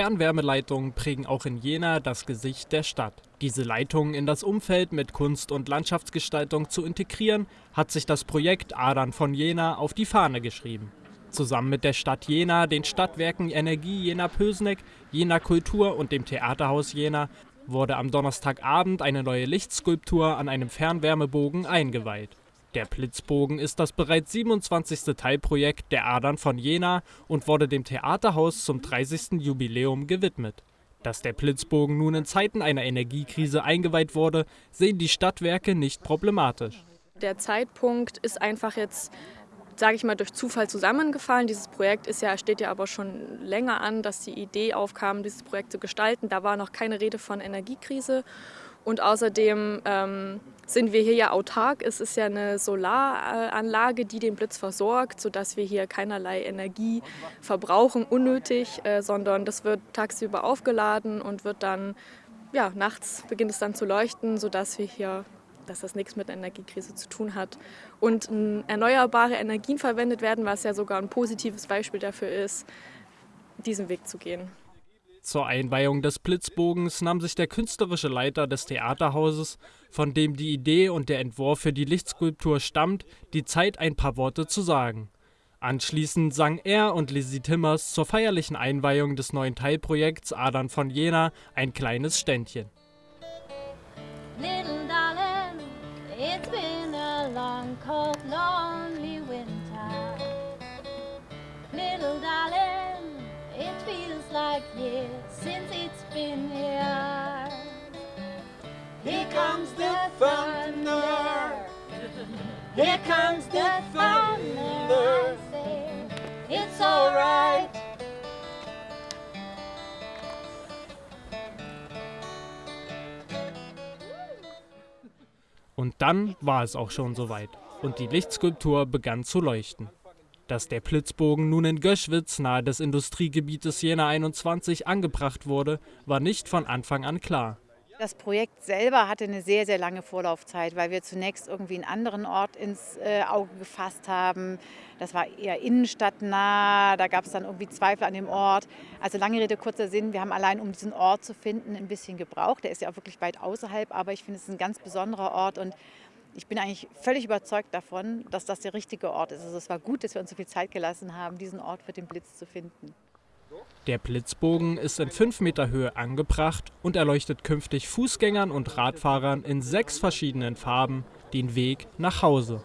Fernwärmeleitungen prägen auch in Jena das Gesicht der Stadt. Diese Leitungen in das Umfeld mit Kunst- und Landschaftsgestaltung zu integrieren, hat sich das Projekt Adern von Jena auf die Fahne geschrieben. Zusammen mit der Stadt Jena, den Stadtwerken Energie Jena-Pösneck, Jena Kultur und dem Theaterhaus Jena wurde am Donnerstagabend eine neue Lichtskulptur an einem Fernwärmebogen eingeweiht. Der Blitzbogen ist das bereits 27. Teilprojekt der Adern von Jena und wurde dem Theaterhaus zum 30. Jubiläum gewidmet. Dass der Blitzbogen nun in Zeiten einer Energiekrise eingeweiht wurde, sehen die Stadtwerke nicht problematisch. Der Zeitpunkt ist einfach jetzt, sage ich mal, durch Zufall zusammengefallen. Dieses Projekt ist ja, steht ja aber schon länger an, dass die Idee aufkam, dieses Projekt zu gestalten. Da war noch keine Rede von Energiekrise. Und außerdem ähm, sind wir hier ja autark. Es ist ja eine Solaranlage, die den Blitz versorgt, sodass wir hier keinerlei Energie verbrauchen, unnötig, äh, sondern das wird tagsüber aufgeladen und wird dann, ja, nachts beginnt es dann zu leuchten, sodass wir hier dass das nichts mit Energiekrise zu tun hat. Und erneuerbare Energien verwendet werden, was ja sogar ein positives Beispiel dafür ist, diesen Weg zu gehen. Zur Einweihung des Blitzbogens nahm sich der künstlerische Leiter des Theaterhauses, von dem die Idee und der Entwurf für die Lichtskulptur stammt, die Zeit, ein paar Worte zu sagen. Anschließend sang er und Lizzie Timmers zur feierlichen Einweihung des neuen Teilprojekts Adern von Jena ein kleines Ständchen. Comes the thunder. Here comes the thunder. It's alright. Und dann war es auch schon soweit und die Lichtskulptur begann zu leuchten. Dass der Blitzbogen nun in Göschwitz nahe des Industriegebietes Jena 21 angebracht wurde, war nicht von Anfang an klar. Das Projekt selber hatte eine sehr, sehr lange Vorlaufzeit, weil wir zunächst irgendwie einen anderen Ort ins äh, Auge gefasst haben. Das war eher innenstadtnah, da gab es dann irgendwie Zweifel an dem Ort. Also lange Rede, kurzer Sinn, wir haben allein, um diesen Ort zu finden, ein bisschen gebraucht. Der ist ja auch wirklich weit außerhalb, aber ich finde, es ist ein ganz besonderer Ort und ich bin eigentlich völlig überzeugt davon, dass das der richtige Ort ist. Also es war gut, dass wir uns so viel Zeit gelassen haben, diesen Ort für den Blitz zu finden. Der Blitzbogen ist in 5 Meter Höhe angebracht und erleuchtet künftig Fußgängern und Radfahrern in sechs verschiedenen Farben den Weg nach Hause.